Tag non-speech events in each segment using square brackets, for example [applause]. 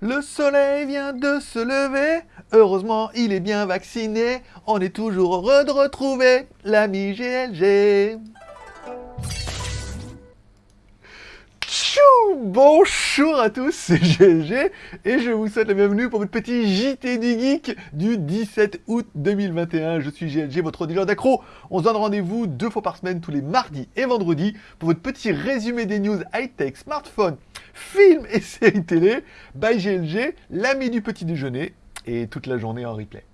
Le soleil vient de se lever, heureusement il est bien vacciné, on est toujours heureux de retrouver l'ami GLG. Bonjour à tous, c'est GLG et je vous souhaite la bienvenue pour votre petit JT du Geek du 17 août 2021. Je suis GLG, votre dealer d'accro. On se donne rendez-vous deux fois par semaine, tous les mardis et vendredis, pour votre petit résumé des news high-tech, smartphone, films et [laughs] séries télé, by GLG, l'ami du petit déjeuner, et toute la journée en replay.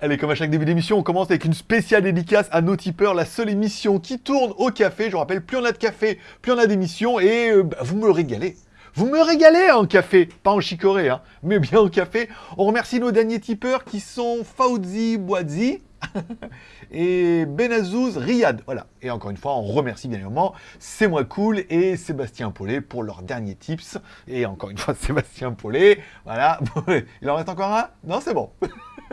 Allez, comme à chaque début d'émission, on commence avec une spéciale dédicace à nos tipeurs, la seule émission qui tourne au café. Je vous rappelle, plus on a de café, plus on a d'émissions, et euh, bah, vous me régalez. Vous me régalez en café, pas en chicorée, hein, mais bien en café. On remercie nos derniers tipeurs qui sont Fauzi Boazi, [laughs] et Benazouz Riyad. Voilà. Et encore une fois, on remercie bien évidemment C'est moi cool et Sébastien Paulet pour leurs derniers tips. Et encore une fois, [laughs] Sébastien Paulet. Voilà. [laughs] Il en reste encore un? Non, c'est bon.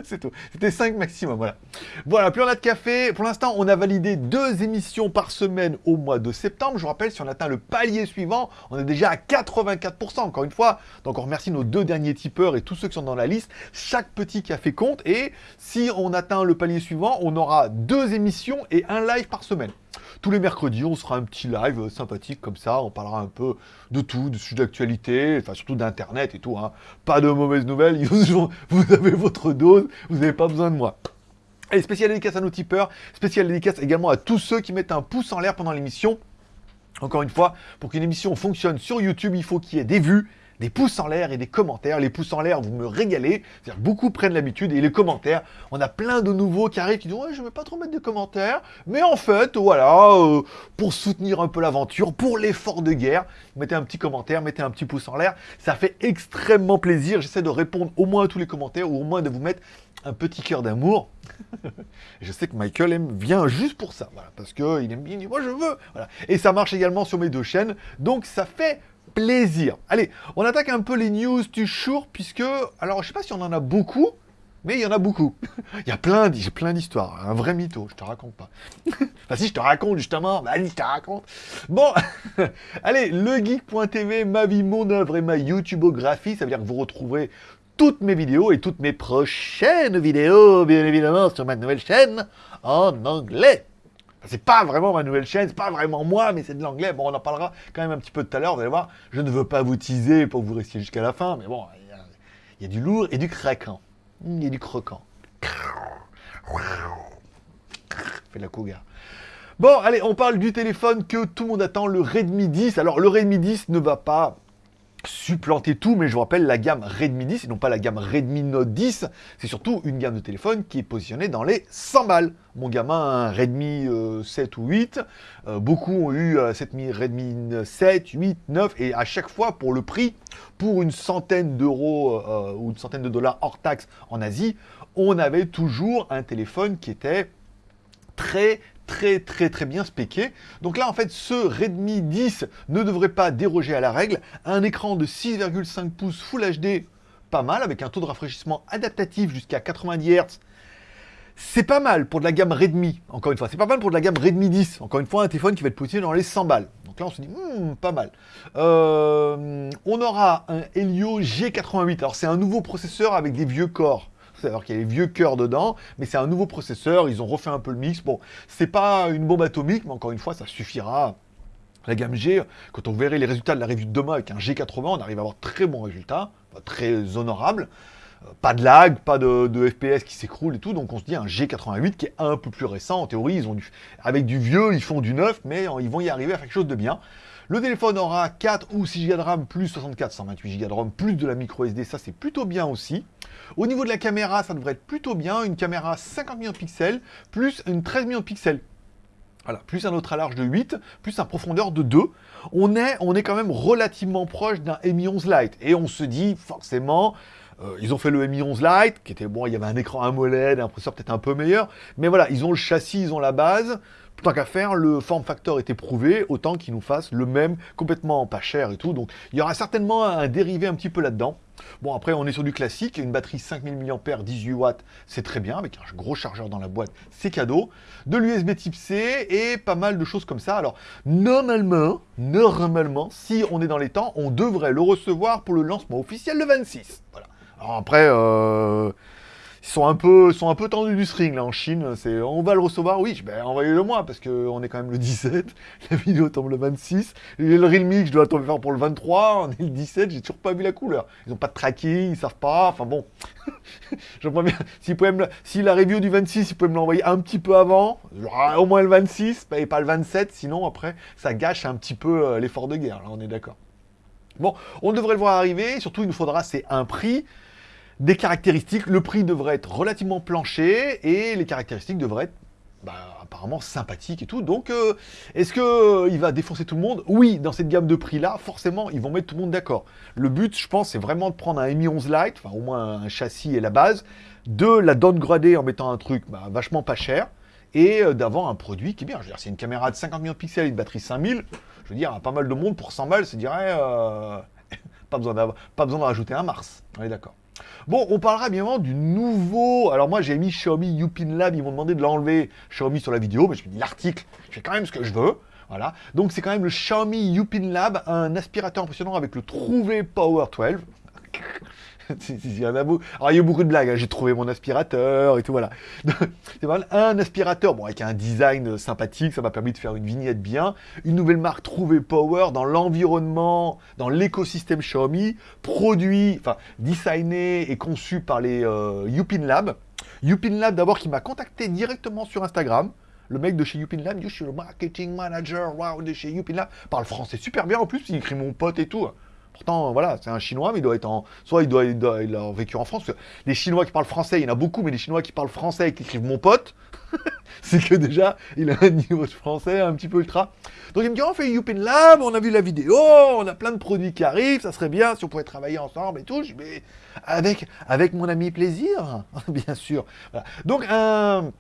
[laughs] C'était 5 maximum, voilà. Voilà, plus on a de café. Pour l'instant, on a validé deux émissions par semaine au mois de septembre. Je vous rappelle, si on atteint le palier suivant, on est déjà à 84%, encore une fois. Donc on remercie nos deux derniers tipeurs et tous ceux qui sont dans la liste. Chaque petit café compte. Et si on atteint le palier suivant, on aura deux émissions et un live par semaine. Tous les mercredis, on sera un petit live sympathique comme ça, on parlera un peu de tout, de sujets d'actualité, enfin surtout d'internet et tout. Hein. Pas de mauvaises nouvelles, [laughs] vous avez votre dose, vous n'avez pas besoin de moi. Et spécial dédicace à nos tipeurs, spécial dédicace également à tous ceux qui mettent un pouce en l'air pendant l'émission. Encore une fois, pour qu'une émission fonctionne sur YouTube, il faut qu'il y ait des vues, des pouces en l'air et des commentaires. Les pouces en l'air, vous me régalez. Beaucoup prennent l'habitude. Et les commentaires, on a plein de nouveaux qui arrivent qui disent Ouais, je ne vais pas trop mettre de commentaires. Mais en fait, voilà, euh, pour soutenir un peu l'aventure, pour l'effort de guerre, mettez un petit commentaire, mettez un petit pouce en l'air. Ça fait extrêmement plaisir. J'essaie de répondre au moins à tous les commentaires ou au moins de vous mettre un petit cœur d'amour. [laughs] je sais que Michael aime, vient juste pour ça, voilà, parce qu'il aime bien, moi je veux. Et ça marche également sur mes deux chaînes, donc ça fait Allez, on attaque un peu les news du jour, puisque, alors je sais pas si on en a beaucoup, mais il y en a beaucoup. [laughs] il y a plein, d'histoires. Un vrai mytho, je te raconte pas. [laughs] enfin si, je te raconte justement. Bah, allez, je te raconte. Bon, [laughs] allez, legeek.tv, ma vie, mon œuvre et ma YouTubeographie. Ça veut dire que vous retrouverez toutes mes vidéos et toutes mes prochaines vidéos, bien évidemment, sur ma nouvelle chaîne en anglais. C'est pas vraiment ma nouvelle chaîne, c'est pas vraiment moi, mais c'est de l'anglais. Bon, on en parlera quand même un petit peu tout à l'heure, vous allez voir. Je ne veux pas vous teaser pour que vous restiez jusqu'à la fin, mais bon, il y, a du lourd et du craquant. Il y a du croquant. Fait la cougar. Bon, allez, on parle du téléphone que tout le monde attend, le Redmi 10. Alors, le Redmi 10 ne va pas supplanter tout, mais je vous rappelle la gamme Redmi 10 et non pas la gamme Redmi Note 10. C'est surtout une gamme de téléphone qui est positionnée dans les 100 balles. Mon gamin Redmi 7 euh, ou 8, euh, beaucoup ont eu euh, Redmi 7, 8, 9 et à chaque fois pour le prix, pour une centaine d'euros ou une centaine de dollars hors taxe en Asie, on avait toujours un téléphone qui était très très très très bien spéqué. Donc là en fait ce Redmi 10 ne devrait pas déroger à la règle. Un écran de 6,5 pouces Full HD, pas mal, avec un taux de rafraîchissement adaptatif jusqu'à 90 Hz. C'est pas mal pour de la gamme Redmi, encore une fois. C'est pas mal pour de la gamme Redmi 10. Encore une fois, un téléphone qui va être positionné dans les 100 balles. Donc là, on se dit, hmm, pas mal. Euh, on aura un Helio G88. Alors, c'est un nouveau processeur avec des vieux corps alors qu'il y a les vieux cœurs dedans, mais c'est un nouveau processeur, ils ont refait un peu le mix. Bon, c'est pas une bombe atomique, mais encore une fois, ça suffira. La gamme G, quand on verrait les résultats de la revue de demain avec un G80, on arrive à avoir très bons résultats, très honorables. Euh, pas de lag, pas de, FPS qui s'écroule et tout, donc on se dit un G88 qui est un peu plus récent. En théorie, avec du vieux, ils font du neuf, mais ils vont y arriver à faire quelque chose de bien. Le téléphone aura 4 ou 6 Go de RAM plus 64, 128 Go de RAM plus de la micro SD, ça c'est plutôt bien aussi. Au niveau de la caméra, ça devrait être plutôt bien, une caméra 50 millions de pixels plus une 13 millions de pixels. Voilà, plus un autre à large de 8, plus un profondeur de 2. On est, on est quand même relativement proche d'un Mi 11 Lite. Et on se dit forcément, euh, ils ont fait le Mi 11 Lite, qui était bon, il y avait un écran AMOLED, un processeur peut-être un peu meilleur. Mais voilà, ils ont le châssis, ils ont la base tant qu'à faire, le form factor était prouvé, autant qu'il nous fasse le même, complètement pas cher et tout. Donc il y aura certainement un dérivé un petit peu là-dedans. Bon, après, on est sur du classique. Une batterie 5000 mAh, 18 watts, c'est très bien. Avec un gros chargeur dans la boîte, c'est cadeau. De l'USB type C et pas mal de choses comme ça. Alors, normalement, normalement, si on est dans les temps, on devrait le recevoir pour le lancement officiel le 26. Voilà. Alors après, euh, ils sont un peu, tendus du string là en Chine. C'est, on va le recevoir, oui, ben envoyez-le moi parce qu'on est quand même le 17. [laughs] La vidéo tombe le 26. Le Realme, je dois le faire pour le 23. On est le 17. J'ai toujours pas vu la couleur. Ils ont pas de tracking, ils savent pas. Enfin bon, [laughs] j'aimerais bien. Si, me, si la review du 26, ils pouvaient me l'envoyer un petit peu avant, au moins le 26 et pas le 27. Sinon après, ça gâche un petit peu euh, l'effort de guerre. Là, on est d'accord. Bon, on devrait le voir arriver. Surtout, il nous faudra c'est un prix des caractéristiques, le prix devrait être relativement plancher et les caractéristiques devraient être bah, apparemment sympathiques et tout. Donc, euh, est-ce qu'il euh, va défoncer tout le monde? Oui, dans cette gamme de prix-là, forcément, ils vont mettre tout le monde d'accord. Le but, je pense, c'est vraiment de prendre un Mi 11 Lite, enfin au moins un châssis et la base, de la downgrader en mettant un truc bah, vachement pas cher, et euh, d'avoir un produit qui est bien. Je veux dire, c'est une caméra de 50 millions de pixels et une batterie 5000, je veux dire, pas mal de monde pour 100 balles se dirait... pas besoin de rajouter un Mars, on est d'accord. Bon, on parlera bien évidemment du nouveau... Alors moi, j'ai mis Xiaomi Yupin Lab, ils m'ont demandé de l'enlever Xiaomi sur la vidéo, mais je me dis l'article, je fais quand même ce que je veux. Voilà. Donc c'est quand même le Xiaomi Yupin Lab, un aspirateur impressionnant avec le Trouvé Power 12. [laughs] il y a Alors, il y a eu beaucoup de blagues. Hein. J'ai trouvé mon aspirateur et tout, voilà. [laughs] un aspirateur, bon, avec un design sympathique, ça m'a permis de faire une vignette bien. Une nouvelle marque Trouvé Power dans l'environnement, dans l'écosystème Xiaomi, produit, enfin, designé et conçu par les euh, Yupin Lab. Yupin Lab, d'abord, qui m'a contacté directement sur Instagram. Le mec de chez Yupin Lab, je suis le marketing manager wow, de chez Yupin Lab, parle français super bien en plus, il écrit mon pote et tout. Voilà, c'est un Chinois, mais il doit être en... Soit il doit, il a vécu en France, les Chinois qui parlent français, il y en a beaucoup, mais les Chinois qui parlent français et qui écrivent « mon pote [laughs] », c'est que déjà, il a un niveau de français un petit peu ultra. Donc il me dit, on fait Youpin Lab, on a vu la vidéo, on a plein de produits qui arrivent, ça serait bien si on pouvait travailler ensemble et tout. Mais avec, avec mon ami plaisir, [laughs] bien sûr. Donc un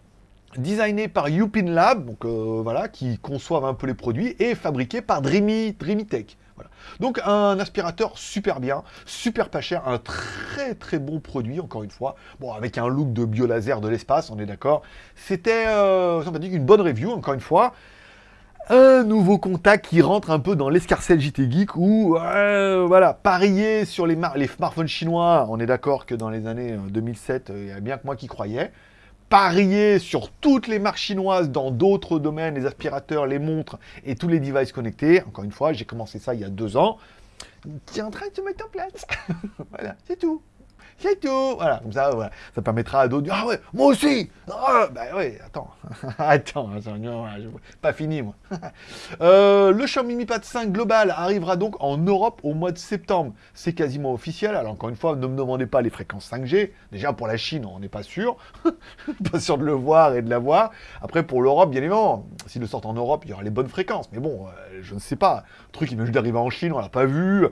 designé par Youpin Lab, donc euh, voilà, qui conçoivent un peu les produits, et fabriqué par Dreamy, Dreamy Tech. Donc un aspirateur super bien, super pas cher, un très très bon produit, encore une fois. Bon, avec un look de biolaser de l'espace, on est d'accord. C'était, euh, une bonne review, encore une fois. Un nouveau contact qui rentre un peu dans l'escarcelle JT Geek où, euh, voilà, parier sur les, les smartphones chinois, on est d'accord que dans les années 2007, euh, il y a bien que moi qui croyais parier sur toutes les marques chinoises dans d'autres domaines, les aspirateurs, les montres et tous les devices connectés. Encore une fois, j'ai commencé ça il y a deux ans. Est en train de se mettre en place. [laughs] voilà, c'est tout. C'est tout. Voilà, comme ça, voilà. ça permettra à d'autres de dire, ah ouais, moi aussi. Ah, bah ouais, attends. [laughs] attends, pas fini, moi. [laughs] Euh, le Xiaomi Mi Pad 5 Global arrivera donc en Europe au mois de septembre. C'est quasiment officiel. Alors, encore une fois, ne me demandez pas les fréquences 5G. Déjà, pour la Chine, on n'est pas sûr. [laughs] pas sûr de le voir et de l'avoir. Après, pour l'Europe, bien évidemment, s'il le sort en Europe, il y aura les bonnes fréquences. Mais bon, euh, je ne sais pas. Le truc, il vient juste d'arriver en Chine, on l'a pas vu.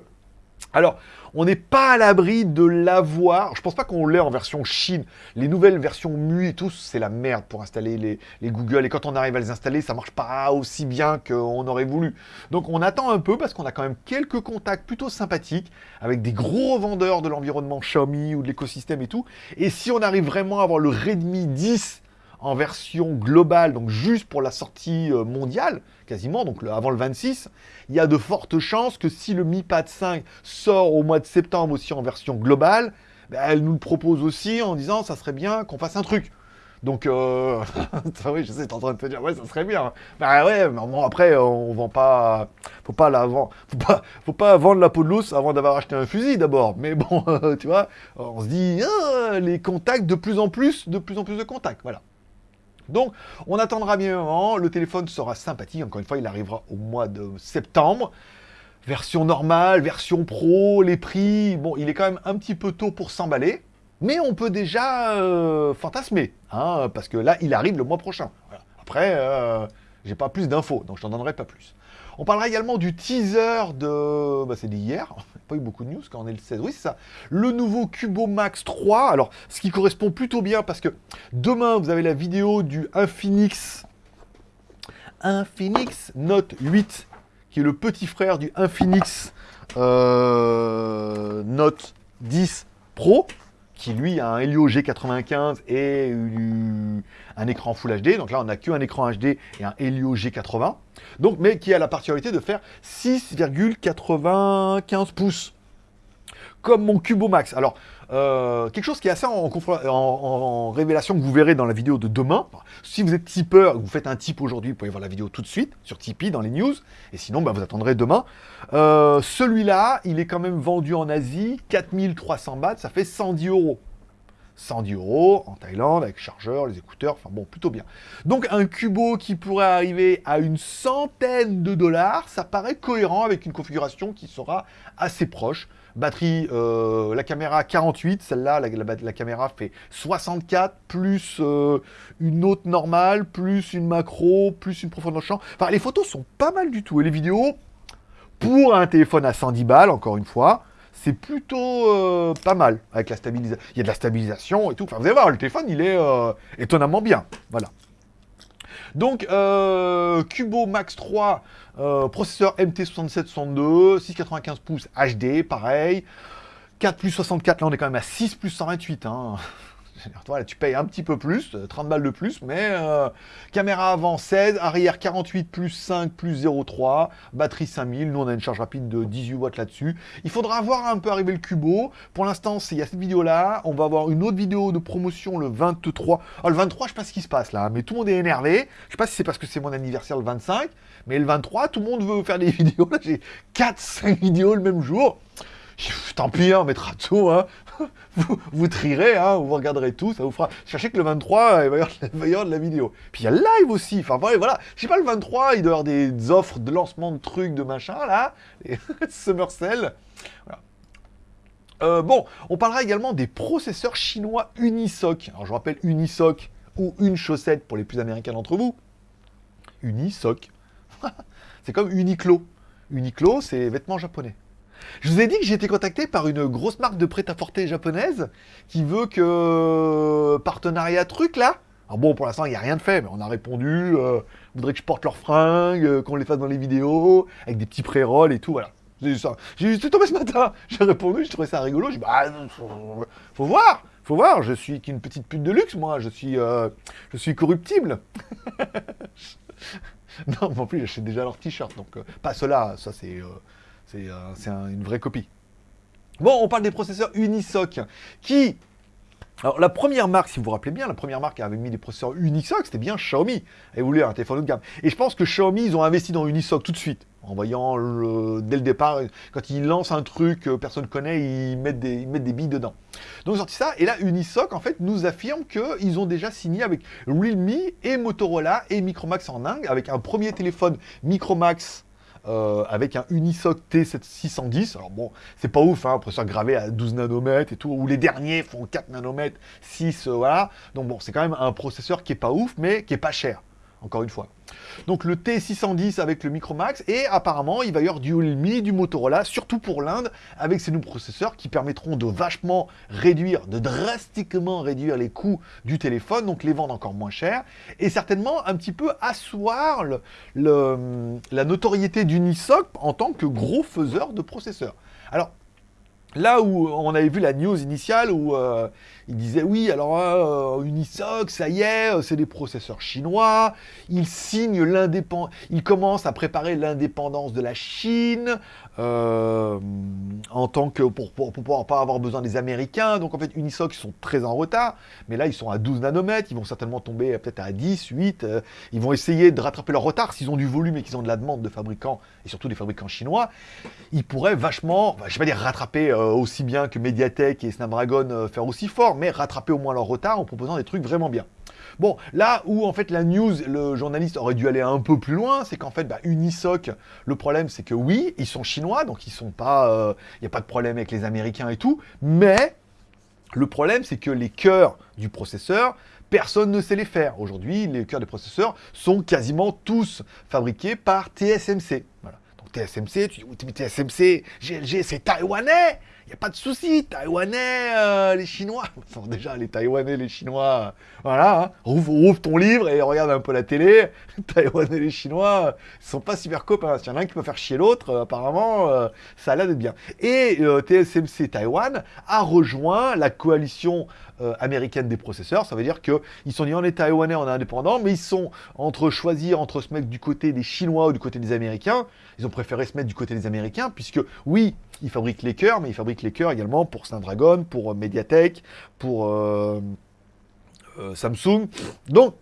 Alors, on n'est pas à l'abri de l'avoir. Je pense pas qu'on l'ait en version Chine. Les nouvelles versions MU et tout, c'est la merde pour installer les, Google. Et quand on arrive à les installer, ça marche pas aussi bien qu'on aurait voulu. Donc on attend un peu parce qu'on a quand même quelques contacts plutôt sympathiques avec des gros revendeurs de l'environnement Xiaomi ou de l'écosystème et tout. Et si on arrive vraiment à avoir le Redmi 10 en version globale, donc juste pour la sortie euh, mondiale, quasiment, donc avant le 26, il y a de fortes chances que si le Mi Pad 5 sort au mois de septembre aussi en version globale, ben, elle nous le propose aussi en disant ça serait bien qu'on fasse un truc. Donc, euh... [laughs] oui, je sais, t'es en train de te dire, ouais, ça serait bien. Bah ouais, mais bon, après, on vend pas... Faut pas la vendre... Faut pas, faut pas vendre la peau de l'os avant d'avoir acheté un fusil, d'abord. Mais bon, [laughs] tu vois, on se dit, ah, les contacts, de plus en plus, de plus en plus de contacts, voilà. Donc, on attendra bien un. Le téléphone sera sympathique. Encore une fois, il arrivera au mois de septembre. Version normale, version pro, les prix... Bon, il est quand même un petit peu tôt pour s'emballer. Mais on peut déjà euh, fantasmer. Hein, parce que là, il arrive le mois prochain. Après, euh, j'ai pas plus d'infos, donc je t'en donnerai pas plus. On parlera également du teaser de... Bah, c'est d'hier, [laughs] pas eu beaucoup de news quand on est le 16. Oui, c'est ça. Le nouveau Cubo Max 3. Alors, ce qui correspond plutôt bien parce que demain, vous avez la vidéo du Infinix Infinix Note 8, qui est le petit frère du Infinix euh, Note 10 Pro, qui lui a un Helio G95 et un écran Full HD. Donc là, on n'a qu'un écran HD et un Helio G80. Donc, mais qui a la particularité de faire 6,95 pouces. Comme mon Cubo Max. Alors, euh, quelque chose qui est assez en, révélation que vous verrez dans la vidéo de demain. Si vous êtes tipeur, vous faites un tip aujourd'hui, vous pouvez voir la vidéo tout de suite sur Tipeee dans les news. Et sinon, bah, vous attendrez demain. Euh, celui-là, il est quand même vendu en Asie, 4300 bahts, ça fait 110 euros. 110 euros en Thaïlande avec chargeur, les écouteurs, enfin bon, plutôt bien. Donc un Cubo qui pourrait arriver à une centaine de dollars, ça paraît cohérent avec une configuration qui sera assez proche. Batterie, euh, la caméra 48, celle-là, la, caméra fait 64, plus euh, une autre normale, plus une macro, plus une profondeur de champ. Enfin, les photos sont pas mal du tout. Et les vidéos, pour un téléphone à 110 balles, encore une fois, c'est plutôt euh, pas mal avec la stabilisation. Il y a de la stabilisation et tout. Enfin, vous allez voir, le téléphone, il est étonnamment bien. Voilà. Donc, Cubo Max 3, euh, processeur MT6762, 695 pouces HD, pareil. 4 plus 64, là on est quand même à 6 plus 128. Hein. Tu payes un petit peu plus, 30 euh, balles de plus, mais euh, caméra avant 16, arrière 48 plus 5 plus 0,3, batterie 5000, nous on a une charge rapide de 18 watts là-dessus. Il faudra voir un peu arriver le Cubo. Pour l'instant, il y a cette vidéo-là, on va avoir une autre vidéo de promotion le 23. Ah, le 23, je sais pas ce qui se passe là, mais tout le monde est énervé. Je sais pas si c'est parce que c'est mon anniversaire le 25, mais le 23, tout le monde veut faire des [laughs] vidéos. J'ai 4-5 vidéos le même jour. [laughs] Tant pis, on mettra tout, hein. [laughs] vous, vous trierez, hein, vous regarderez tout, ça vous fera... Sachez que le 23, [laughs] il va y avoir, de la vidéo. Puis il y a le live aussi, enfin voilà, je sais pas, le 23, il doit y avoir des offres de lancement de trucs, de machin, là, Summer Cell. Voilà. Euh, bon, on parlera également des processeurs chinois Unisoc. Alors je rappelle Unisoc, ou une chaussette pour les plus américains d'entre vous. Unisoc. c'est comme Uniqlo. Uniqlo, c'est vêtements japonais. Je vous ai dit que j'ai été contacté par une grosse marque de prêt-à-porter japonaise qui veut que euh, partenariat truc là. Alors bon, pour l'instant, il n'y a rien de fait, mais on a répondu, euh, voudrait que je porte leurs fringues, euh, qu'on les fasse dans les vidéos, avec des petits pré-rolls et tout, voilà. J'ai eu ça. J'ai tombé ce matin. [laughs] J'ai répondu, j'ai trouvé ça rigolo. J'ai dit, bah, faut, voir, faut voir. Je suis qu'une petite pute de luxe, moi. Je suis, euh, je suis corruptible. [laughs] non, mais en plus, j'achète déjà leurs t-shirts, donc pas cela. Ça, c'est c'est euh, une vraie copie. Bon, on parle des processeurs Unisoc, qui... Alors, la première marque, si vous vous rappelez bien, la première marque qui avait mis des processeurs Unisoc, c'était bien Xiaomi. Elle voulait un téléphone haut de gamme. Et je pense que Xiaomi, ils ont investi dans Unisoc tout de suite. En voyant, dès le départ, quand ils lancent un truc que personne ne connaît, ils mettent, des, ils mettent des billes dedans. Donc, ils ont sorti ça. Et là, Unisoc, en fait, nous affirme qu'ils ont déjà signé avec Realme et Motorola et Micromax en Inde, avec un premier téléphone Micromax euh, avec un Unisoc T610. Alors bon, c'est pas ouf, hein, processeur gravé à 12 nanomètres et tout, ou les derniers font 4 nanomètres, 6, euh, voilà. Donc bon, c'est quand même un processeur qui est pas ouf, mais qui est pas cher, encore une fois. Donc le T610 avec le Micromax, et apparemment il va y avoir du Realme, du Motorola, surtout pour l'Inde, avec ces nouveaux processeurs qui permettront de vachement réduire, de drastiquement réduire les coûts du téléphone, donc les vendre encore moins cher, et certainement un petit peu asseoir la notoriété d'Unisoc en tant que gros faiseur de processeurs. Alors, Là où on avait vu la news initiale où euh, il disait oui, alors euh, Unisoc, ça y est, euh, c'est des processeurs chinois, ils signent l'indépendance, ils commencent à préparer l'indépendance de la Chine en tant que pour, pour, pouvoir pas avoir besoin des Américains. Donc en fait, Unisoc ils sont très en retard, mais là ils sont à 12 nanomètres, ils vont certainement tomber peut-être à 10, 8. ils vont essayer de rattraper leur retard s'ils ont du volume et qu'ils ont de la demande de fabricants et surtout des fabricants chinois. Ils pourraient vachement, je vais pas dire rattraper euh, aussi bien que Mediatek et Snapdragon euh, faire aussi fort, mais rattraper au moins leur retard en proposant des trucs vraiment bien. Bon, là où en fait la news, le journaliste aurait dû aller un peu plus loin, c'est qu'en fait bah, Unisoc, le problème c'est que oui, ils sont chinois, donc ils sont pas, il euh, n'y a pas de problème avec les Américains et tout, mais le problème c'est que les cœurs du processeur, personne ne sait les faire. Aujourd'hui, les cœurs des processeurs sont quasiment tous fabriqués par TSMC. Voilà. TSMC, tu dis, oui, mais TSMC, GLG, c'est taïwanais Il n'y a pas de souci, Taïwanais, euh, les Chinois. [laughs] déjà, les Taïwanais, les Chinois, voilà, hein. ouvre, ton livre et regarde un peu la télé. [laughs] Taïwanais, les Chinois, ils sont pas super copains. S'il y en a un qui peut faire chier l'autre, euh, apparemment, euh, ça a l'air d'être bien. Et TSMC Taïwan a rejoint la coalition américaine des processeurs. Ça veut dire qu'ils sont ni en est Taïwanais, en indépendant, mais ils sont entre choisir entre se mettre du côté des Chinois ou du côté des Américains. Ils ont préféré se mettre du côté des Américains, puisque oui, ils fabriquent les cœurs, mais ils fabriquent les cœurs également pour Snapdragon, pour euh, Mediatek, pour euh, euh, Samsung. Donc,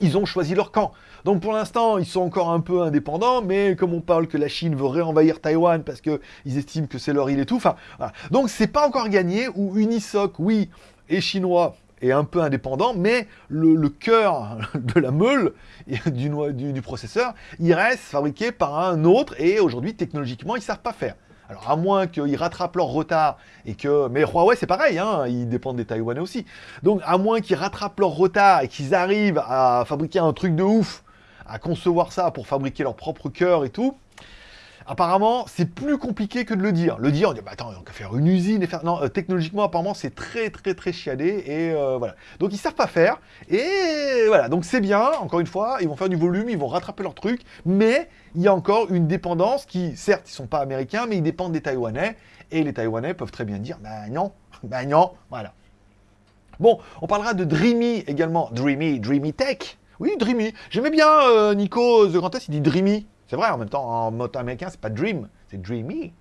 ils ont choisi leur camp. Donc pour l'instant, ils sont encore un peu indépendants, mais comme on parle que la Chine veut réenvahir Taïwan parce qu'ils estiment que c'est leur île et tout, enfin, voilà. donc c'est pas encore gagné, ou Unisoc, oui, est chinois, est un peu indépendant, mais le, cœur [laughs] de la meule du, du, du, processeur, il reste fabriqué par un autre, et aujourd'hui, technologiquement, ils ne savent pas faire. Alors à moins qu'ils rattrapent leur retard et que... Mais Huawei c'est pareil, hein, ils dépendent des Taïwanais aussi. Donc à moins qu'ils rattrapent leur retard et qu'ils arrivent à fabriquer un truc de ouf, à concevoir ça pour fabriquer leur propre cœur et tout, Apparemment, c'est plus compliqué que de le dire. Le dire, on dit, bah attends, on va faire une usine et faire... Non, euh, technologiquement, apparemment, c'est très, très, très chiadé, et euh, voilà. Donc, ils savent pas faire, et voilà. Donc, c'est bien, encore une fois, ils vont faire du volume, ils vont rattraper leur truc, mais il y a encore une dépendance qui, certes, ils sont pas américains, mais ils dépendent des Taïwanais, et les Taïwanais peuvent très bien dire, bah non, [laughs] bah non, voilà. Bon, on parlera de Dreamy également. Dreamy, Dreamy Tech. Oui, Dreamy. J'aimais bien euh, Nico The Grantes, il dit Dreamy. C'est vrai, en même temps, en mode américain, c'est pas Dream, c'est Dreamy.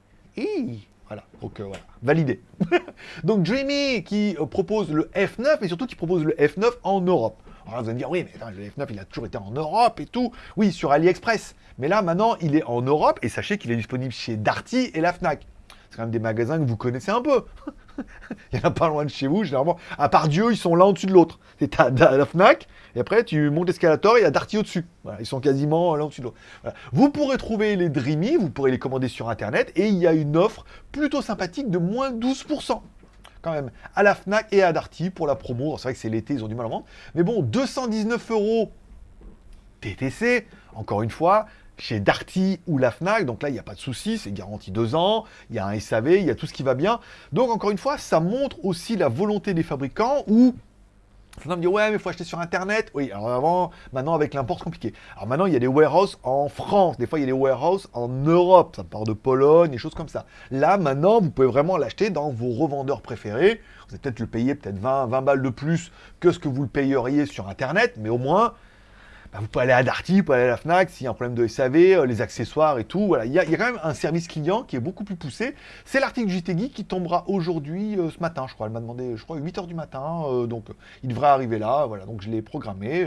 Voilà, donc euh, voilà, validé. [laughs] donc Dreamy qui euh, propose le F9, mais surtout qui propose le F9 en Europe. Alors là, vous allez me dire, oui, mais le F9, il a toujours été en Europe et tout. Oui, sur AliExpress. Mais là, maintenant, il est en Europe, et sachez qu'il est disponible chez Darty et la FNAC. C'est quand même des magasins que vous connaissez un peu. [laughs] [laughs] il n'y en a pas loin de chez vous, généralement. À part Dieu, ils sont l'un au-dessus de l'autre. C'est à la FNAC, et après, tu montes l'escalator, il y a Darty au-dessus. Ils sont quasiment l'un au-dessus de l'autre. Vous pourrez trouver les Dreamy, vous pourrez les commander sur Internet, et il y a une offre plutôt sympathique de moins 12% quand même, à la FNAC et à Darty pour la promo. C'est vrai que c'est l'été, ils ont du mal à vendre. Mais bon, 219 euros TTC, encore une fois, chez Darty ou la FNAC, donc là, il n'y a pas de souci, c'est garanti deux ans, il y a un SAV, il y a tout ce qui va bien. Donc, encore une fois, ça montre aussi la volonté des fabricants où Certains me disent, ouais, mais il faut acheter sur Internet. Oui, alors avant, maintenant, avec l'import, c'est compliqué. Alors maintenant, il y a des warehouses en France. Des fois, il y a des warehouses en Europe. Ça part de Pologne, des choses comme ça. Là, maintenant, vous pouvez vraiment l'acheter dans vos revendeurs préférés. Vous allez peut-être le payer peut-être 20, 20 balles de plus que ce que vous le payeriez sur Internet. Mais au moins, bah, vous pouvez aller à Darty, vous pouvez aller à la FNAC, s'il y a un problème de SAV, euh, les accessoires et tout. Voilà, il y, a, quand même un service client qui est beaucoup plus poussé. C'est l'article du qui tombera aujourd'hui, euh, ce matin, je crois. Elle m'a demandé, je crois, 8h du matin. Euh, donc, il devrait arriver là. Voilà, donc je l'ai programmé.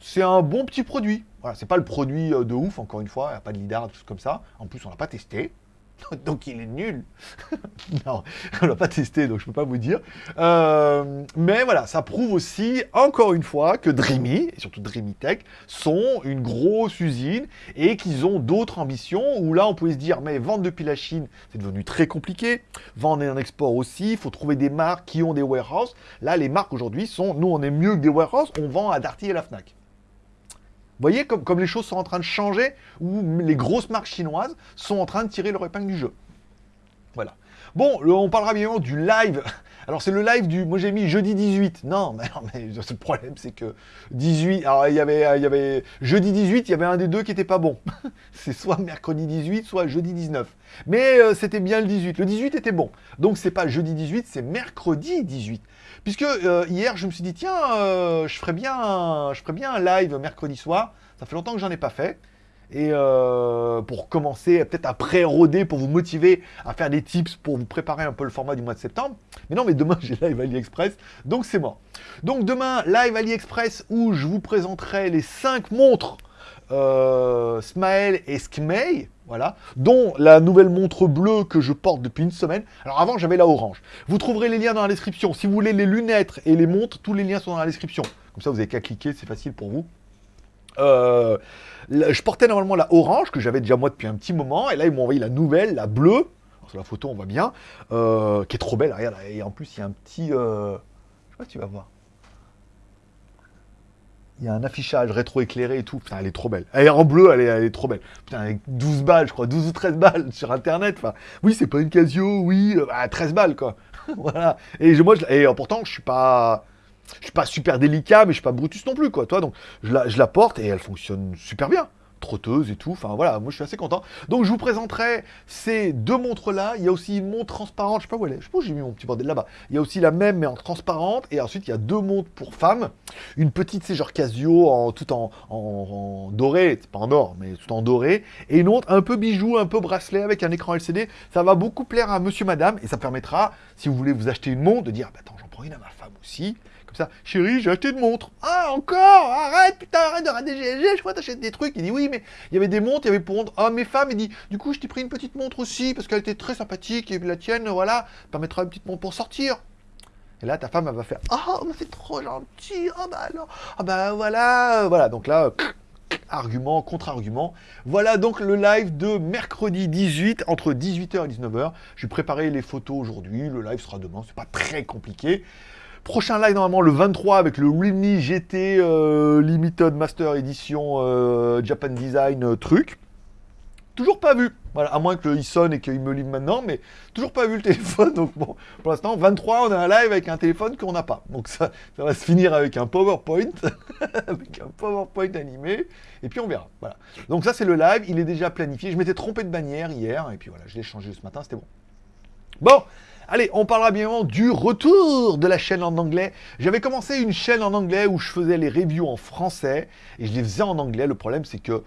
c'est un bon petit produit. Voilà, c'est pas le produit de ouf, encore une fois. Il n'y a pas de lidar, tout comme ça. En plus, on l'a pas testé. [laughs] donc il est nul. [laughs] non, on l'a pas testé, donc je peux pas vous dire. Euh, mais voilà, ça prouve aussi, encore une fois, que Dreamy, et surtout Dreamy Tech, sont une grosse usine et qu'ils ont d'autres ambitions, où là on pouvait se dire, mais vendre depuis la Chine, c'est devenu très compliqué. Vendre en export aussi, il faut trouver des marques qui ont des warehouses. Là, les marques aujourd'hui sont, nous on est mieux que des warehouses, on vend à Darty et la FNAC. Voyez comme, les choses sont en train de changer, où les grosses marques chinoises sont en train de tirer leur épingle du jeu. Voilà. Bon, on parlera bien du live. [laughs] Alors c'est le live du, moi j'ai mis jeudi 18. Non, [laughs] mais, non, mais le problème c'est que 18, alors il y avait, il y avait jeudi 18, il y avait un des deux qui était pas bon. [laughs] c'est soit mercredi 18, soit jeudi 19. Mais euh, c'était bien le 18. Le 18 était bon. Donc c'est pas jeudi 18, c'est mercredi 18. Puisque euh, hier, je me suis dit, tiens, euh, je, ferais bien un, je ferais bien live mercredi soir. Ça fait longtemps que j'en ai pas fait. Et euh, pour commencer, peut-être à pré-roder, pour vous motiver à faire des tips, pour vous préparer un peu le format du mois de septembre. Mais non, mais demain, [laughs] j'ai live AliExpress, donc c'est mort. Donc demain, live AliExpress, où je vous présenterai les 5 montres Smile et Skmei voilà, dont la nouvelle montre bleue que je porte depuis une semaine. Alors avant, j'avais la orange. Vous trouverez les liens dans la description. Si vous voulez les lunettes et les montres, tous les liens sont dans la description. Comme ça, vous n'avez qu'à cliquer, c'est facile pour vous. Euh, je portais normalement la orange, que j'avais déjà moi depuis un petit moment, et là, ils m'ont envoyé la nouvelle, la bleue. sur la photo, on voit bien, euh, qui est trop belle, regarde, et en plus, il y a un petit... Euh, je sais pas si tu vas voir. Il y a un affichage rétro-éclairé et tout. Putain, elle est trop belle. Elle est en bleu, elle est, elle est trop belle. Putain, avec 12 balles, je crois, 12 ou 13 balles sur Internet. Enfin, oui, c'est pas une Casio, oui, euh, bah, 13 balles, quoi. [laughs] voilà. Et moi, et euh, pourtant, je suis pas... Je suis pas super délicat, mais je suis pas Brutus non plus, quoi. Toi, donc, je la, je la porte et elle fonctionne super bien. Trotteuse et tout. Enfin, voilà, moi, je suis assez content. Donc, je vous présenterai ces deux montres-là. Il y a aussi une montre transparente. Je sais pas où elle est. Je sais pas j'ai mis mon petit bordel là-bas. Il y a aussi la même, mais en transparente. Et ensuite, il y a deux montres pour femmes. Une petite, c'est genre Casio, en, tout en, en, doré. C'est pas en or, mais tout en doré. Et une autre, un peu bijou, un peu bracelet avec un écran LCD. Ça va beaucoup plaire à monsieur, madame. Et ça permettra, si vous voulez vous acheter une montre, de dire, bah, attends, j'en à ma femme aussi. Comme ça, chérie, j'ai acheté une montre. Ah, encore Arrête, putain, arrête de rater GLG, je crois que t'achètes des trucs. Il dit, oui, mais il y avait des montres, il y avait pour honte. Ah, mes femmes, il dit, du coup, je t'ai pris une petite montre aussi, parce qu'elle était très sympathique, et la tienne, voilà, permettra une petite montre pour sortir. Et là, ta femme, elle va faire, ah, mais c'est trop gentil, ah bah alors, ah bah voilà, voilà. Donc là, argument, contre-argument. Voilà donc le live de mercredi 18, entre 18h et 19h. J'ai préparé les photos aujourd'hui, le live sera demain, c'est pas très compliqué. Prochain live normalement le 23 avec le Realme GT euh, Limited Master Edition euh, Japan Design euh, truc. Toujours pas vu. Voilà, à moins qu'il sonne et qu'il me livre maintenant, mais toujours pas vu le [laughs] téléphone. Donc bon, pour l'instant, 23, on a un live avec un téléphone qu'on n'a pas. Donc ça, ça va se finir avec un PowerPoint, [laughs] avec un PowerPoint animé, et puis on verra. Voilà. Donc ça, c'est le live. Il est déjà planifié. Je m'étais trompé de bannière hier, et puis voilà, je l'ai changé ce matin. C'était bon. Bon, allez, on parlera bien du retour de la chaîne en anglais. J'avais commencé une chaîne en anglais où je faisais les reviews en français et je les faisais en anglais. Le problème, c'est que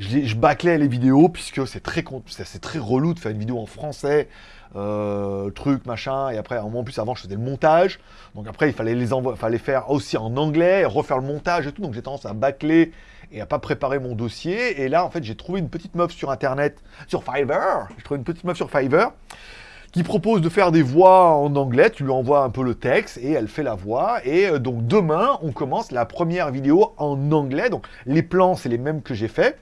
je, bâclais les vidéos puisque c'est très, très relou de faire une vidéo en français, euh, truc, machin. Et après, en plus, avant, je faisais le montage. Donc après, il fallait les fallait faire aussi en anglais, refaire le montage et tout. Donc j'ai tendance à bâcler et à pas préparer mon dossier. Et là, en fait, j'ai trouvé une petite meuf sur Internet, sur Fiverr. J'ai trouvé une petite meuf sur Fiverr qui propose de faire des voix en anglais. Tu lui envoies un peu le texte et elle fait la voix. Et euh, donc demain, on commence la première vidéo en anglais. Donc les plans, c'est les mêmes que j'ai fait.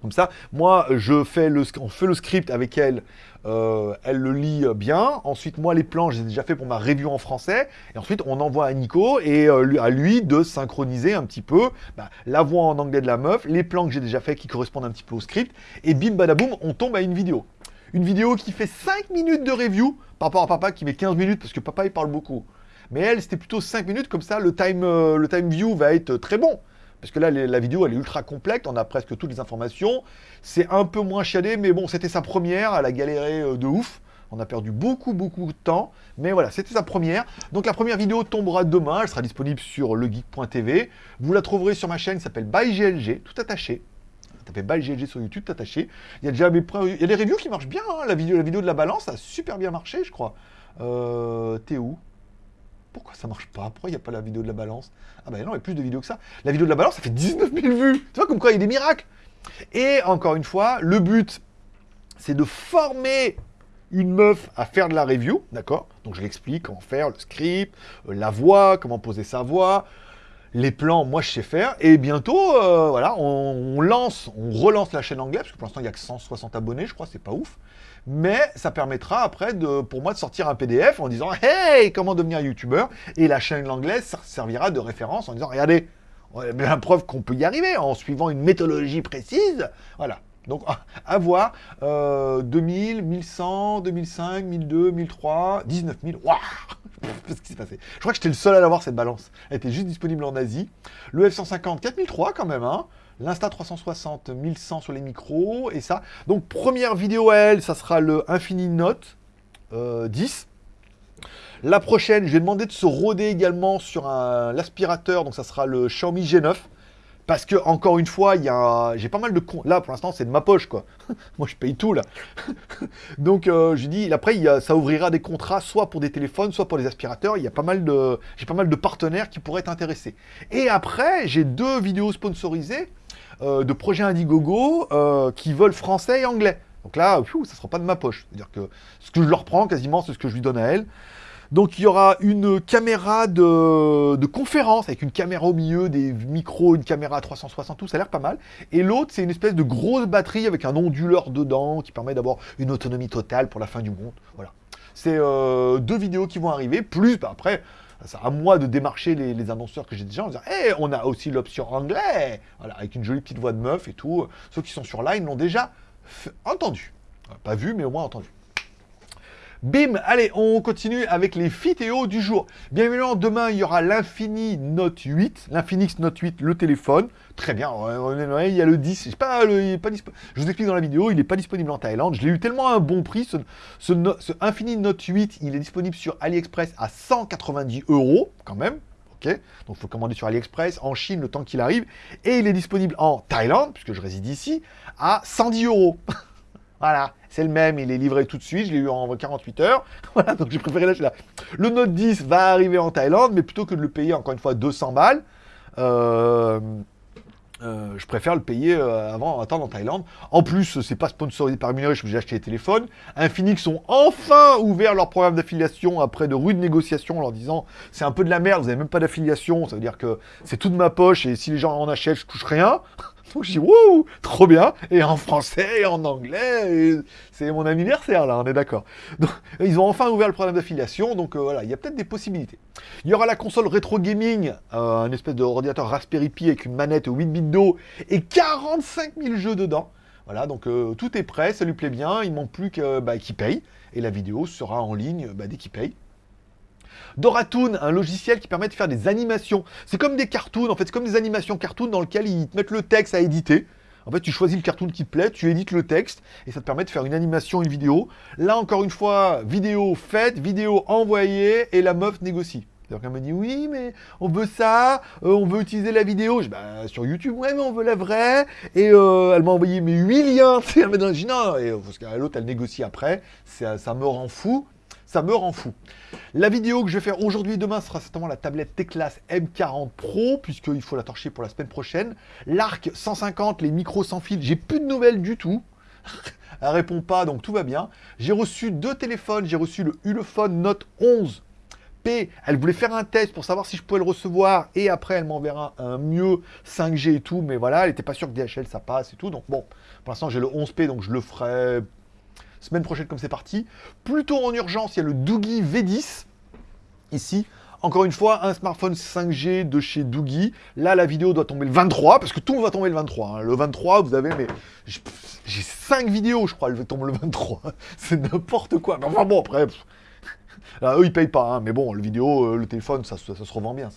Comme ça, moi, je fais le, on fait le script avec elle. euh, elle le lit euh, bien. Ensuite, moi, les plans, j'ai déjà fait pour ma review en français. Et ensuite, on envoie à Nico et euh, à lui de synchroniser un petit peu bah, la voix en anglais de la meuf, les plans que j'ai déjà fait qui correspondent un petit peu au script. Et bim, badaboum, on tombe à une vidéo. Une vidéo qui fait 5 minutes de review par rapport à papa qui met 15 minutes parce que papa il parle beaucoup. Mais elle, c'était plutôt 5 minutes, comme ça le time, le time view va être très bon. Parce que là, la vidéo, elle est ultra complète, on a presque toutes les informations. C'est un peu moins chiadé, mais bon, c'était sa première, elle a galéré euh, de ouf. On a perdu beaucoup, beaucoup de temps. Mais voilà, c'était sa première. Donc la première vidéo tombera demain, elle sera disponible sur legeek.tv. Vous la trouverez sur ma chaîne qui s'appelle ByGLG, tout attaché. Tapez ByGLG sur YouTube, tout attaché. Il y a déjà des reviews qui marchent bien. hein. La, vidéo, la vidéo de la balance a super bien marché, je crois. Euh, T'es où? Pourquoi ça marche pas? Pourquoi il n'y a pas la vidéo de la balance? Ah bah non, il y a plus de vidéos que ça. La vidéo de la balance, ça fait 19 000 vues. Tu vois, comme quoi il y a des miracles. Et encore une fois, le but, c'est de former une meuf à faire de la review, d'accord? Donc je l'explique comment faire, le script, euh, la voix, comment poser sa voix, les plans, moi je sais faire. Et bientôt, euh, voilà, on, lance, on relance la chaîne anglaise, parce que pour l'instant il n'y a que 160 abonnés, je crois, c'est pas ouf. Mais ça permettra après de, pour moi de sortir un PDF en disant Hey, comment devenir youtubeur? Et la chaîne anglaise servira de référence en disant Regardez, on a bien la preuve qu'on peut y arriver en suivant une méthodologie précise. Voilà. Donc, à- voir. Euh, 2000, 1100, 2005, 1002, 1003, 19 000. Waouh [laughs] Qu'est-ce qui s'est passé? Je crois que j'étais le seul à l'avoir cette balance. Elle était juste disponible en Asie. Le F150, 4003 quand même. Hein. L'Insta 360, 1100 sur les micros. Et ça. Donc, première vidéo à elle, ça sera le Infini Note euh, 10. La prochaine, je vais demander de se roder également sur l'aspirateur, donc ça sera le Xiaomi G9. Parce que, encore une fois, il j'ai pas mal de. Là, pour l'instant, c'est de ma poche, quoi. [laughs] Moi, je paye tout, là. [laughs] donc, euh, je dis, après, ça ouvrira des contrats, soit pour des téléphones, soit pour des aspirateurs. Il y a pas mal de, j'ai pas mal de partenaires qui pourraient être intéressés. Et après, j'ai deux vidéos sponsorisées euh, de projets Indiegogo euh, qui veulent français et anglais. Donc là, ça sera pas de ma poche. C'est-à-dire que ce que je leur prends, quasiment, c'est ce que je lui donne à elle. Donc il y aura une caméra de, conférence avec une caméra au milieu, des micros, une caméra à 360, tout, ça a l'air pas mal. Et l'autre, c'est une espèce de grosse batterie avec un onduleur dedans qui permet d'avoir une autonomie totale pour la fin du monde. Voilà. C'est euh, deux vidéos qui vont arriver, plus bah, après, à moi de démarcher les, annonceurs que j'ai déjà en disant hey, on a aussi l'option anglais Voilà, avec une jolie petite voix de meuf et tout. Ceux qui sont sur Line l'ont déjà entendu. Pas vu, mais au moins entendu. Bim Allez, on continue avec les fitéos du jour. Bien évidemment, demain, il y aura l'Infini Note 8, l'Infinix Note 8, le téléphone. Très bien, il y a le 10, je, pas, le, pas je vous explique dans la vidéo, il n'est pas disponible en Thaïlande. Je l'ai eu tellement à un bon prix, ce, ce, Infinix Note 8, il est disponible sur AliExpress à 190 euros, quand même. ok? Donc il faut commander sur AliExpress, en Chine, le temps qu'il arrive. Et il est disponible en Thaïlande, puisque je réside ici, à 110 euros. [laughs] Voilà, c'est le même, il est livré tout de suite, je l'ai eu en 48 heures. [laughs] Voilà, donc j'ai préféré lâcher là. Le Note 10 va arriver en Thaïlande, mais plutôt que de le payer encore une fois 200 balles, euh, euh, je préfère le payer euh, avant, attendre en Thaïlande. En plus, c'est pas sponsorisé par Minery, j'ai acheté les téléphones. Infinix ont enfin ouvert leur programme d'affiliation après de rudes négociations en leur disant c'est un peu de la merde, vous n'avez même pas d'affiliation, ça veut dire que c'est tout de ma poche et si les gens en achètent, je touche rien. [laughs] Je dis, wouh, trop bien, et en français, et en anglais, c'est mon anniversaire là, on est d'accord. Ils ont enfin ouvert le programme d'affiliation, donc euh, voilà, il y a peut-être des possibilités. Il y aura la console rétro gaming, euh, un espèce d'ordinateur Raspberry Pi avec une manette 8 bits d'eau et 45 000 jeux dedans. Voilà, donc euh, tout est prêt, ça lui plaît bien, il manque plus bah, qu'il paye, et la vidéo sera en ligne bah, dès qu'il paye. Doratoon, un logiciel qui permet de faire des animations. C'est comme des cartoons, en fait, c'est comme des animations cartoons dans lesquelles ils te mettent le texte à éditer. En fait, tu choisis le cartoon qui te plaît, tu édites le texte, et ça te permet de faire une animation, une vidéo. Là, encore une fois, vidéo faite, vidéo envoyée, et la meuf négocie. Donc elle me dit oui mais on veut ça, euh, on veut utiliser la vidéo. Je bah sur YouTube ouais mais on veut la vraie. Et euh, elle m'a envoyé mes 8 liens. [laughs] Elle m'a dit non et parce que l'autre elle négocie après. Ça, ça me rend fou ça me rend fou. La vidéo que je vais faire aujourd'hui et demain sera certainement la tablette Teclas M40 Pro, puisqu'il faut la torcher pour la semaine prochaine. L'arc 150, les micros sans fil, j'ai plus de nouvelles du tout. [laughs] Elle répond pas, donc tout va bien. J'ai reçu deux téléphones, j'ai reçu le Ulefone Note 11 P. Elle voulait faire un test pour savoir si je pouvais le recevoir, et après elle m'enverra un mieux 5G et tout, mais voilà, elle n'était pas sûre que DHL ça passe et tout, donc bon, pour l'instant j'ai le 11P, donc je le ferai semaine prochaine comme c'est parti. Plutôt en urgence, il y a le Doogie V10, ici. Encore une fois, un smartphone 5G de chez Doogie. Là, la vidéo doit tomber le 23, parce que tout va tomber le 23. Hein. Le 23, vous avez, mais j'ai 5 vidéos, je crois, elles tombent le 23. [laughs] C'est n'importe quoi. Mais enfin bon, après, Là, eux, ils payent pas, hein, mais bon, le vidéo, euh, le téléphone, ça, ça, se revend bien.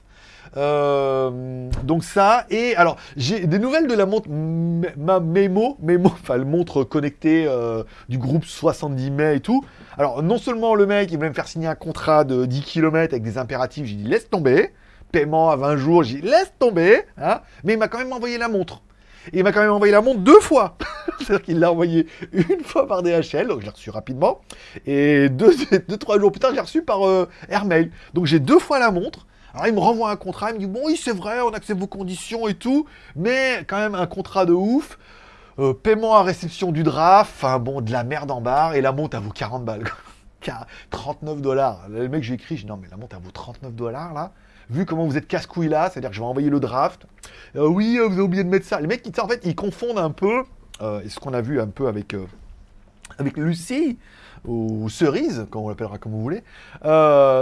Euh, donc ça, et alors, j'ai des nouvelles de la montre ma Memo, Memo, [laughs] enfin, le montre connectée euh, du groupe 70 mai et tout. Alors, non seulement le mec, il voulait me faire signer un contrat de 10 km avec des impératifs, j'ai dit, laisse tomber. Paiement à 20 jours, j'ai dit, laisse tomber. Hein, mais il m'a quand même envoyé la montre. Il m'a quand même envoyé la montre deux fois. [laughs] C'est-à-dire qu'il l'a envoyé une fois par DHL, donc je l'ai reçu rapidement. Et deux, [laughs] deux, trois jours plus tard, je l'ai reçu par euh, Airmail. Donc j'ai deux fois la montre. Alors il me renvoie un contrat, il me dit bon oui c'est vrai, on accepte vos conditions et tout, mais quand même un contrat de ouf. Euh, paiement à réception du draft, enfin bon, de la merde en barre, et la montre, elle vaut 40 balles. 39 [laughs] dollars. Le mec, j'ai écrit, je dis non mais la montre, elle vaut 39 dollars là vu comment vous êtes casse-couille là, c'est-à-dire que je vais envoyer le draft. Euh, oui, euh, vous avez oublié de mettre ça. Les mecs, en fait, ils confondent un peu, ce qu'on a vu un peu avec, avec Lucie, ou Cerise, comme on l'appellera comme vous voulez,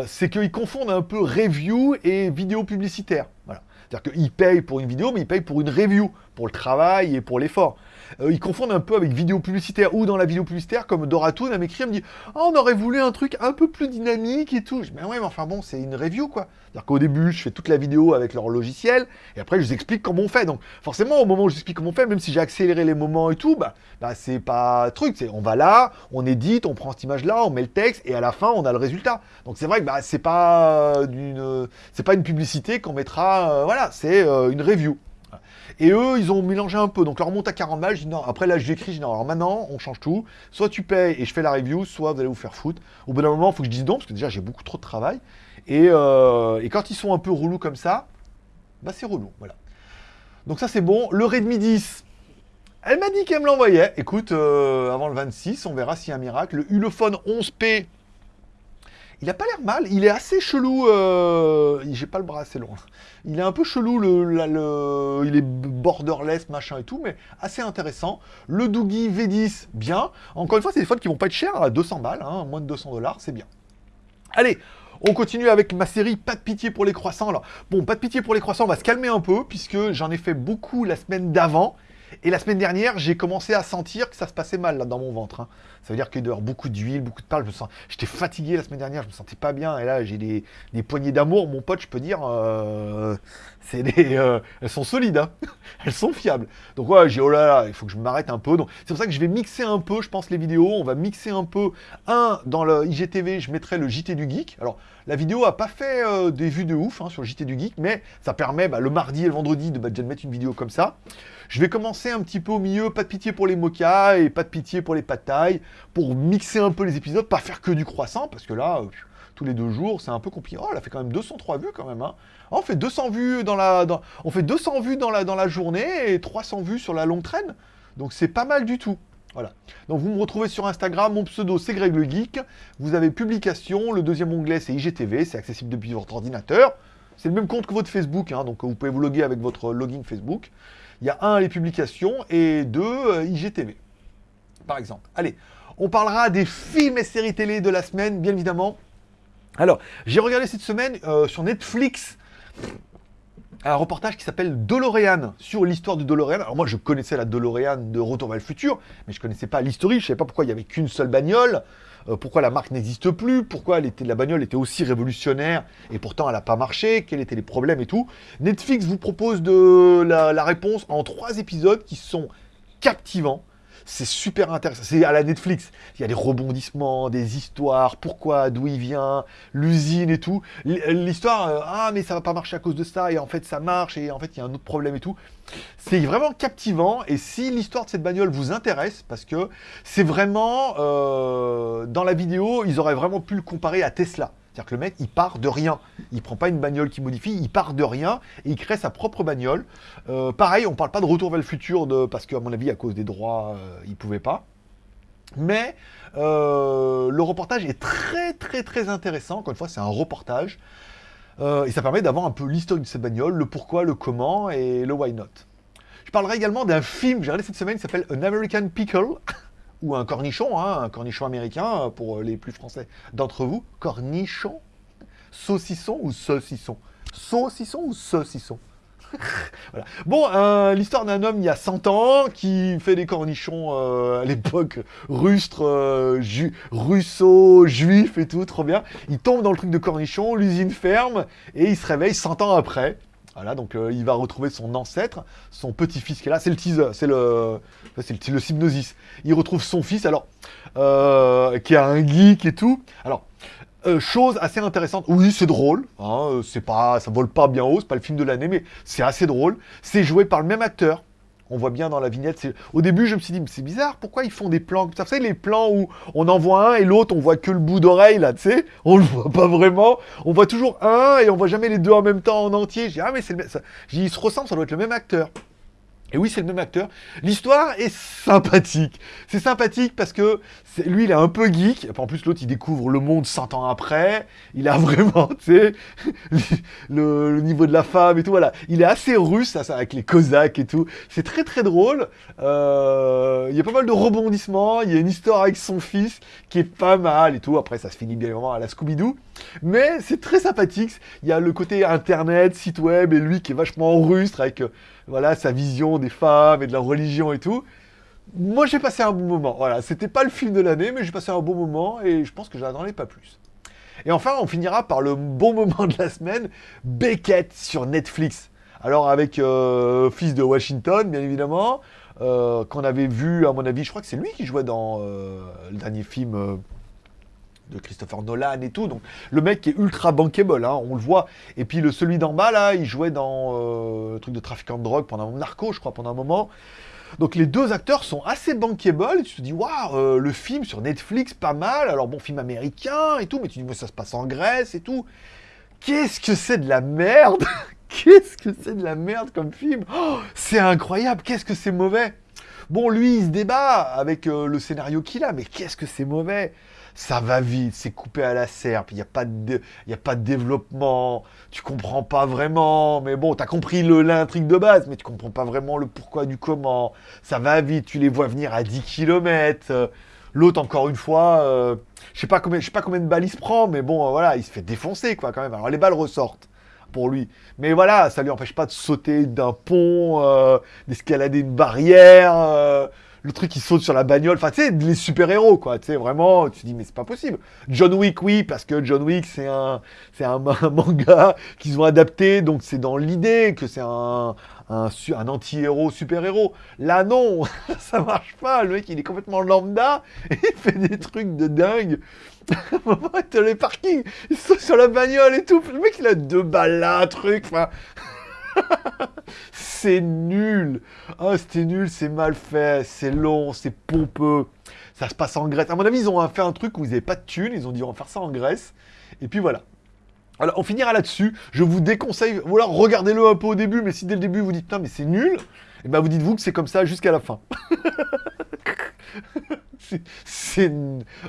c'est qu'ils confondent un peu review et vidéo publicitaire. Voilà. C'est-à-dire qu'ils payent pour une vidéo, mais ils payent pour une review, pour le travail et pour l'effort. Euh, ils confondent un peu avec vidéo publicitaire ou dans la vidéo publicitaire, comme Doratoon, elle m'écrit, elle me dit oh, on aurait voulu un truc un peu plus dynamique et tout. Je dis Mais ouais, mais enfin bon, c'est une review quoi. C'est-à-dire qu'au début, je fais toute la vidéo avec leur logiciel et après, je vous explique comment on fait. Donc, forcément, au moment où je vous explique comment on fait, même si j'ai accéléré les moments et tout, bah, bah c'est pas truc. C'est on va là, on édite, on prend cette image-là, on met le texte et à la fin, on a le résultat. Donc, c'est vrai que bah, c'est pas, d'une, c'est pas une publicité qu'on mettra. Euh, voilà, c'est euh, une review. Et eux, ils ont mélangé un peu. Donc, leur monte à 40 balles. Je dis non. Après, là, j'écris. Je dis non. Alors maintenant, on change tout. Soit tu payes et je fais la review, soit vous allez vous faire foutre. Au bout d'un moment, il faut que je dise non, parce que déjà, j'ai beaucoup trop de travail. Et, euh, quand ils sont un peu relous comme ça, bah, c'est relou. Voilà. Donc, ça, c'est bon. Le Redmi 10. Elle m'a dit qu'elle me l'envoyait. Écoute, euh, avant le 26, on verra s'il y a un miracle. Le Ulefone 11P il a pas l'air mal, il est assez chelou. Euh... J'ai pas le bras assez long. Il est un peu chelou, le, il est borderless, machin et tout, mais assez intéressant. Le Doogie V10, bien. Encore une fois, c'est des phones qui vont pas être chers, à 200 balles, hein, moins de 200 dollars, c'est bien. Allez, On continue avec ma série Pas de pitié pour les croissants. Bon, pas de pitié pour les croissants, on va se calmer un peu, puisque j'en ai fait beaucoup la semaine d'avant. Et la semaine dernière, j'ai commencé à sentir que ça se passait mal là, dans mon ventre. hein. Ça veut dire qu'il doit y avoir beaucoup d'huile, beaucoup de parle. Sens... J'étais fatigué la semaine dernière, je me sentais pas bien. Et là, j'ai des, des poignées d'amour. Mon pote, je peux dire, euh, c'est des, euh, elles sont solides, hein. [laughs] elles sont fiables. Donc ouais, j'ai oh là là, il faut que je m'arrête un peu. C'est pour ça que je vais mixer un peu, je pense, les vidéos. On va mixer un peu. Un dans le IGTV, je mettrai le JT du geek. Alors la vidéo a pas fait euh, des vues de ouf hein, sur le JT du geek, mais ça permet bah, le mardi et le vendredi de bah, de mettre une vidéo comme ça. Je vais commencer un petit peu au milieu, pas de pitié pour les mochas et pas de pitié pour les patailles, pour mixer un peu les épisodes, pas faire que du croissant, parce que là, euh, tous les deux jours, c'est un peu compliqué. Oh, elle a fait quand même 203 vues quand même. Hein. Oh, on fait 200 vues dans la, dans- on fait 200 vues dans la, dans la journée et 300 vues sur la longue traîne. Donc c'est pas mal du tout. Voilà. Donc vous me retrouvez sur Instagram, mon pseudo c'est Greg le Geek. Vous avez publication, le deuxième onglet c'est IGTV, c'est accessible depuis votre ordinateur. C'est le même compte que votre Facebook, hein, donc vous pouvez vous loguer avec votre login Facebook. Il y a un, les publications, et deux, euh, IGTV, par exemple. Allez, on parlera des films et séries télé de la semaine, bien évidemment. Alors, j'ai regardé cette semaine euh, sur Netflix un reportage qui s'appelle DeLorean, sur l'histoire de DeLorean. Alors moi, je connaissais la DeLorean de Retour vers le futur, mais je connaissais pas l'historique, je savais pas pourquoi il y avait qu'une seule bagnole, euh, pourquoi la marque n'existe plus, pourquoi la bagnole était aussi révolutionnaire, et pourtant elle n'a pas marché, quels étaient les problèmes et tout. Netflix vous propose de la réponse en trois épisodes qui sont captivants. C'est super intéressant. C'est à la Netflix. Il y a des rebondissements, des histoires, pourquoi, d'où il vient, l'usine et tout. L'histoire, euh, ah mais ça va pas marcher à cause de ça, et en fait ça marche, et en fait il y a un autre problème et tout. C'est vraiment captivant, et si l'histoire de cette bagnole vous intéresse, parce que c'est vraiment, euh, dans la vidéo, ils auraient vraiment pu le comparer à Tesla. C'est-à-dire que le mec, il part de rien. Il prend pas une bagnole qui modifie, il part de rien et il crée sa propre bagnole. Euh, pareil, on parle pas de retour vers le futur de, parce qu'à mon avis, à cause des droits, euh, il pouvait pas. Mais euh, le reportage est très très très intéressant. Encore une fois, c'est un reportage. Euh, et ça permet d'avoir un peu l'historique de cette bagnole, le pourquoi, le comment et le why not. Je parlerai également d'un film que j'ai regardé cette semaine qui s'appelle An American Pickle, [laughs] ou un cornichon, hein, un cornichon américain euh, pour les plus français d'entre vous. Cornichon Saucisson ou saucisson? Saucisson ou saucisson? [laughs] Bon, euh, l'histoire d'un homme il y a 100 ans qui fait des cornichons euh, à l'époque rustre, euh, russo, juif et tout, trop bien. Il tombe dans le truc de cornichon, l'usine ferme et il se réveille 100 ans après. Voilà, donc euh, il va retrouver son ancêtre, son petit-fils qui est là, c'est le teaser, c'est le, c'est le, le. Il retrouve son fils, alors, euh, qui est un geek et tout. Alors, euh, chose assez intéressante, oui c'est drôle, hein, c'est pas, ça vole pas bien haut, c'est pas le film de l'année, mais c'est assez drôle. C'est joué par le même acteur. On voit bien dans la vignette. Au début, je me suis dit, c'est bizarre, pourquoi ils font des plans comme ça? Vous savez, les plans où on en voit un et l'autre, on voit que le bout d'oreille, là, tu sais? On le voit pas vraiment. On voit toujours un et on voit jamais les deux en même temps en entier. Je dis, ah, mais c'est le même. Je dis, ils se ressemblent, ça doit être le même acteur. Et oui, c'est le même acteur. L'histoire est sympathique. C'est sympathique parce que lui, il est un peu geek. En plus, l'autre, il découvre le monde 100 ans après. Il a [laughs] vraiment, tu sais, le, niveau de la femme et tout. Voilà. Il est assez russe, ça, ça, avec les Cosaques et tout. C'est très, très drôle. Euh, il y a pas mal de rebondissements. Il y a une histoire avec son fils qui est pas mal et tout. Après, ça se finit bien évidemment à la Scooby-Doo. Mais c'est très sympathique. Il y a le côté internet, site web, et lui qui est vachement rustre avec euh, voilà, sa vision des femmes et de la religion et tout. Moi, j'ai passé un bon moment. Voilà, c'était pas le film de l'année, mais j'ai passé un bon moment et je pense que j'attendais pas plus. Et enfin, on finira par le bon moment de la semaine, Beckett sur Netflix. Alors avec euh, Fils de Washington, bien évidemment, euh, qu'on avait vu, à mon avis, je crois que c'est lui qui jouait dans le dernier film de Christopher Nolan et tout. Donc le mec est ultra bankable, hein, on le voit. Et puis le celui d'en bas là, il jouait dans euh, le truc de trafiquant de drogue pendant narco, je crois, pendant un moment. Donc les deux acteurs sont assez bankable. Tu te dis waouh, euh, le film sur Netflix, pas mal. Alors bon, film américain et tout, mais tu dis mais ça se passe en Grèce et tout. Qu'est-ce que c'est de la merde? [laughs] Qu'est-ce que c'est de la merde comme film? Oh, C'est incroyable, qu'est-ce que c'est mauvais? Bon, lui, il se débat avec euh, le scénario qu'il a, mais qu'est-ce que c'est mauvais? Ça va vite, c'est coupé à la serpe, il n'y a, pas de, a pas de développement, tu comprends pas vraiment, mais bon, t'as compris l'intrigue de base, mais tu comprends pas vraiment le pourquoi du comment. Ça va vite, tu les vois venir à 10 km. L'autre, encore une fois, euh, je sais pas combien, pas combien de balles il se prend, mais bon, voilà, il se fait défoncer, quoi, quand même. Alors les balles ressortent pour lui. Mais voilà, ça lui empêche pas de sauter d'un pont, euh, d'escalader une barrière, euh, le truc qui saute sur la bagnole. Enfin, tu sais, les super-héros, quoi. Tu sais, vraiment, tu te dis, mais c'est pas possible. John Wick, oui, parce que John Wick, c'est un, c'est un, [laughs] manga qu'ils ont adapté, donc c'est dans l'idée que c'est un, un, un anti-héros, super-héros. Là, non, [laughs] ça marche pas. Le mec, il est complètement lambda [laughs] et il fait des trucs de dingue. T'as les parkings, il saute sur la bagnole et tout. Le mec, il a deux balles là, un truc. Enfin, [laughs] c'est nul. Ah, c'était nul, c'est mal fait, c'est long, c'est pompeux. Ça se passe en Grèce. À mon avis, ils ont fait un truc où ils n'avaient pas de thunes. Ils ont dit, on va faire ça en Grèce. Et puis voilà. Alors, on finira là-dessus. Je vous déconseille, alors regardez-le un peu au début, mais si dès le début vous dites, putain, mais c'est nul, et ben vous dites-vous que c'est comme ça jusqu'à la fin. [laughs] C'est-.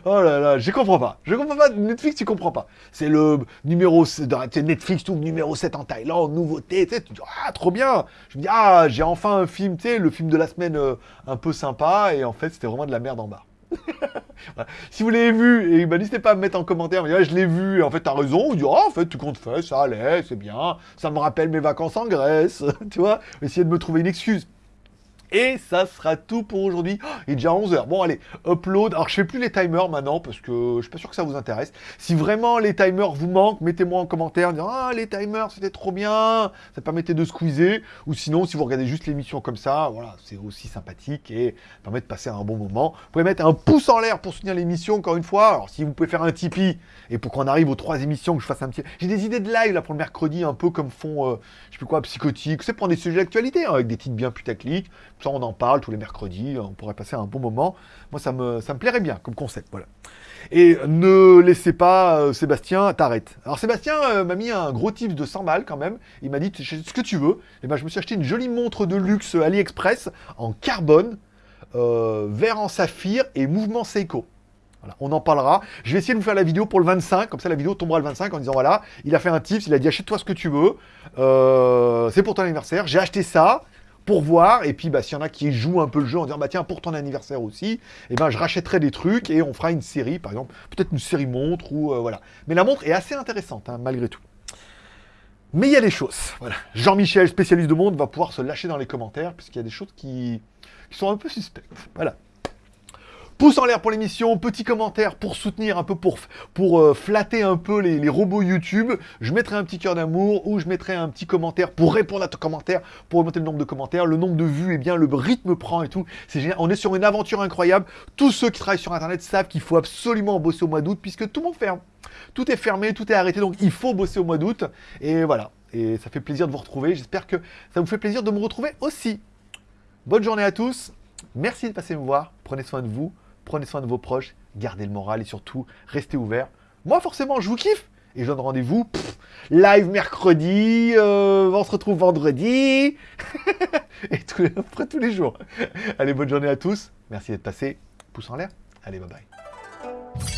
Oh là là, je comprends pas. Je comprends pas. Netflix, tu comprends pas. C'est le numéro... Netflix trouve numéro 7 en Thaïlande, nouveauté, tu tu dis, ah, trop bien. Je me dis, ah, j'ai enfin un film, tu sais, le film de la semaine euh, un peu sympa, et en fait, c'était vraiment de la merde en bas. [laughs] Si vous l'avez vu, et ben, n'hésitez pas à me mettre en commentaire, me dire, Ouais, je l'ai vu, en fait, t'as raison, vous dire, ah, en fait, tu comptes faire, ça allait, c'est bien, ça me rappelle mes vacances en Grèce, [laughs] tu vois, essayez de me trouver une excuse. Et ça sera tout pour aujourd'hui. Oh, il est déjà 11h. Bon, allez, upload. Alors, je fais plus les timers maintenant parce que je suis pas sûr que ça vous intéresse. Si vraiment les timers vous manquent, mettez-moi en commentaire en disant Ah, les timers, c'était trop bien. Ça permettait de squeezer. Ou sinon, si vous regardez juste l'émission comme ça, voilà, c'est aussi sympathique et permet de passer un bon moment. Vous pouvez mettre un pouce en l'air pour soutenir l'émission, encore une fois. Alors, si vous pouvez faire un Tipeee et pour qu'on arrive aux trois émissions, que je fasse un petit. J'ai des idées de live là pour le mercredi, un peu comme font, euh, je sais plus quoi, psychotique. C'est pour des sujets d'actualité, hein, avec des titres bien putaclic. On en parle tous les mercredis. On pourrait passer un bon moment. Moi, ça me, plairait bien comme concept. Voilà. Et ne laissez pas euh, Sébastien t'arrête. Alors Sébastien euh, m'a mis un gros tips de 100 balles quand même. Il m'a dit ce que tu veux. Et ben je me suis acheté une jolie montre de luxe AliExpress en carbone, euh, vert en saphir et mouvement Seiko. Voilà, on en parlera. Je vais essayer de vous faire la vidéo pour le 25, comme ça la vidéo tombera le 25 en disant voilà, il a fait un tips, il a dit achète-toi ce que tu veux, Euh, c'est pour ton anniversaire, j'ai acheté ça pour voir, et puis bah, s'il y en a qui jouent un peu le jeu en disant bah tiens pour ton anniversaire aussi, et ben je rachèterai des trucs et on fera une série, par exemple, peut-être une série montre ou euh, voilà. Mais la montre est assez intéressante hein, malgré tout. Mais il y a des choses. Voilà. Jean-Michel, spécialiste de monde, va pouvoir se lâcher dans les commentaires, puisqu'il y a des choses qui, qui sont un peu suspectes. Voilà. Pouce en l'air pour l'émission, petit commentaire pour soutenir un peu, pour, pour euh, flatter un peu les, robots YouTube. Je mettrai un petit cœur d'amour ou je mettrai un petit commentaire pour répondre à ton commentaire, pour augmenter le nombre de commentaires, le nombre de vues, et bien le rythme prend et tout. C'est génial. On est sur une aventure incroyable. Tous ceux qui travaillent sur Internet savent qu'il faut absolument bosser au mois d'août puisque tout le ferme. Tout est fermé, tout est arrêté, donc il faut bosser au mois d'août. Et voilà. Et ça fait plaisir de vous retrouver. J'espère que ça vous fait plaisir de me retrouver aussi. Bonne journée à tous. Merci de passer me voir. Prenez soin de vous. Prenez soin de vos proches. Gardez le moral et surtout, restez ouverts. Moi, forcément, je vous kiffe. Et je donne rendez-vous. live mercredi. euh, on se retrouve vendredi. [laughs] et après tous les jours. Allez, bonne journée à tous. Merci d'être passé. Pouce en l'air. Allez, bye bye.